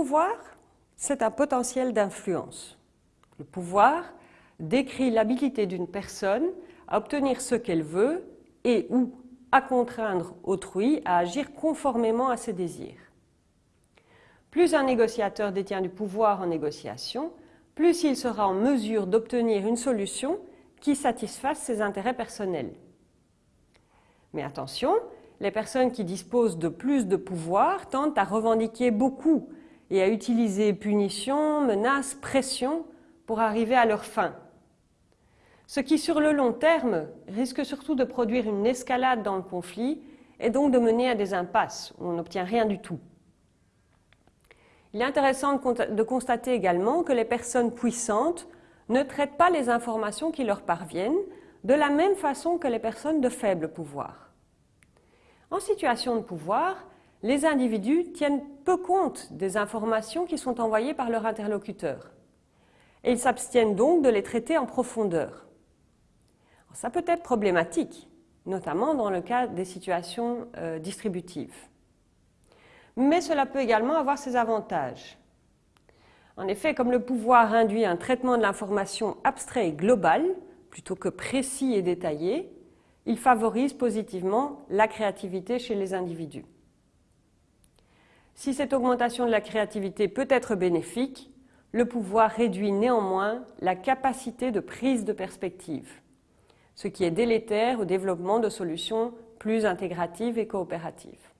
pouvoir, c'est un potentiel d'influence. Le pouvoir décrit l'habilité d'une personne à obtenir ce qu'elle veut et ou à contraindre autrui à agir conformément à ses désirs. Plus un négociateur détient du pouvoir en négociation, plus il sera en mesure d'obtenir une solution qui satisfasse ses intérêts personnels. Mais attention, les personnes qui disposent de plus de pouvoir tentent à revendiquer beaucoup et à utiliser punitions, menaces, pressions pour arriver à leur fin. Ce qui, sur le long terme, risque surtout de produire une escalade dans le conflit et donc de mener à des impasses où on n'obtient rien du tout. Il est intéressant de constater également que les personnes puissantes ne traitent pas les informations qui leur parviennent de la même façon que les personnes de faible pouvoir. En situation de pouvoir, les individus tiennent peu compte des informations qui sont envoyées par leur interlocuteur et ils s'abstiennent donc de les traiter en profondeur. ça peut être problématique, notamment dans le cas des situations euh, distributives. Mais cela peut également avoir ses avantages. En effet, comme le pouvoir induit un traitement de l'information abstrait et global, plutôt que précis et détaillé, il favorise positivement la créativité chez les individus. Si cette augmentation de la créativité peut être bénéfique, le pouvoir réduit néanmoins la capacité de prise de perspective, ce qui est délétère au développement de solutions plus intégratives et coopératives.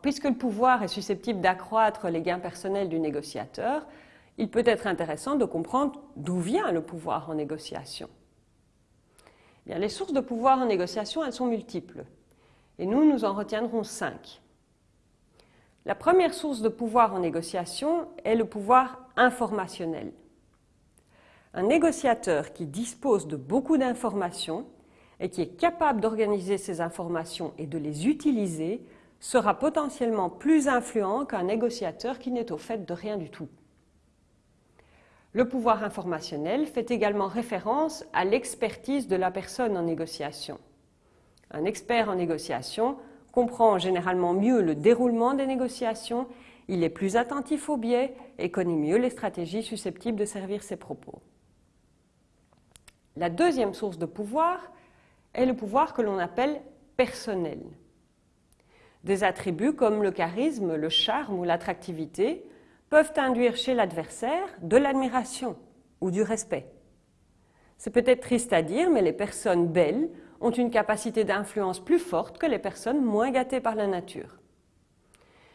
Puisque le pouvoir est susceptible d'accroître les gains personnels du négociateur, il peut être intéressant de comprendre d'où vient le pouvoir en négociation. Eh les sources de pouvoir en négociation, sont multiples. Et nous, nous en retiendrons cinq. La première source de pouvoir en négociation est le pouvoir informationnel. Un négociateur qui dispose de beaucoup d'informations et qui est capable d'organiser ces informations et de les utiliser sera potentiellement plus influent qu'un négociateur qui n'est au fait de rien du tout. Le pouvoir informationnel fait également référence à l'expertise de la personne en négociation. Un expert en négociation comprend généralement mieux le déroulement des négociations, il est plus attentif aux biais et connaît mieux les stratégies susceptibles de servir ses propos. La deuxième source de pouvoir est le pouvoir que l'on appelle personnel. Des attributs comme le charisme, le charme ou l'attractivité peuvent induire chez l'adversaire de l'admiration ou du respect. C'est peut-être triste à dire, mais les personnes belles ont une capacité d'influence plus forte que les personnes moins gâtées par la nature.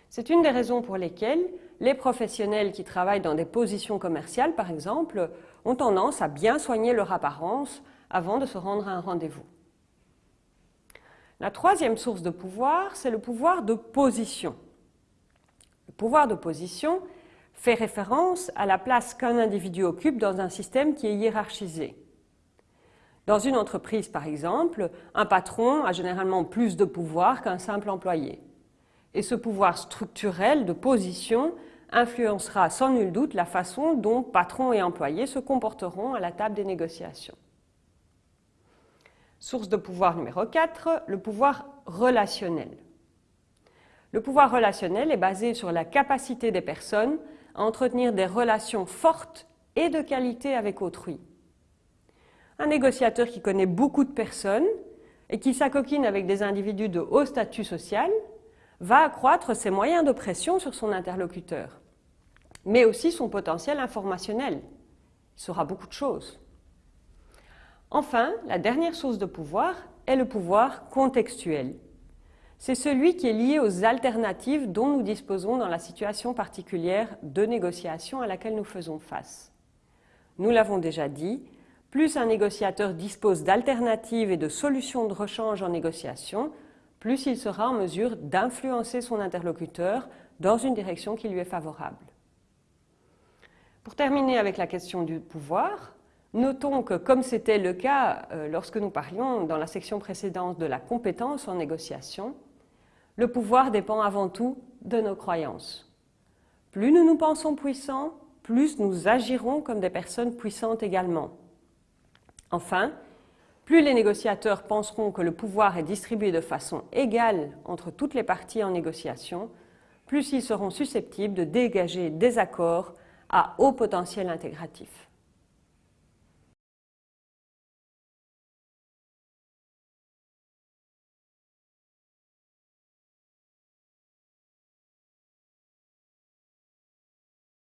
C'est une des raisons pour lesquelles les professionnels qui travaillent dans des positions commerciales, par exemple, ont tendance à bien soigner leur apparence avant de se rendre à un rendez-vous. La troisième source de pouvoir, c'est le pouvoir de position. Le pouvoir de position fait référence à la place qu'un individu occupe dans un système qui est hiérarchisé. Dans une entreprise, par exemple, un patron a généralement plus de pouvoir qu'un simple employé. Et ce pouvoir structurel de position influencera sans nul doute la façon dont patron et employé se comporteront à la table des négociations. Source de pouvoir numéro 4, le pouvoir relationnel. Le pouvoir relationnel est basé sur la capacité des personnes à entretenir des relations fortes et de qualité avec autrui. Un négociateur qui connaît beaucoup de personnes et qui s'acoquine avec des individus de haut statut social va accroître ses moyens de pression sur son interlocuteur, mais aussi son potentiel informationnel. Il saura beaucoup de choses. Enfin, la dernière source de pouvoir est le pouvoir contextuel. C'est celui qui est lié aux alternatives dont nous disposons dans la situation particulière de négociation à laquelle nous faisons face. Nous l'avons déjà dit, plus un négociateur dispose d'alternatives et de solutions de rechange en négociation, plus il sera en mesure d'influencer son interlocuteur dans une direction qui lui est favorable. Pour terminer avec la question du pouvoir, Notons que, comme c'était le cas euh, lorsque nous parlions dans la section précédente de la compétence en négociation, le pouvoir dépend avant tout de nos croyances. Plus nous nous pensons puissants, plus nous agirons comme des personnes puissantes également. Enfin, plus les négociateurs penseront que le pouvoir est distribué de façon égale entre toutes les parties en négociation, plus ils seront susceptibles de dégager des accords à haut potentiel intégratif.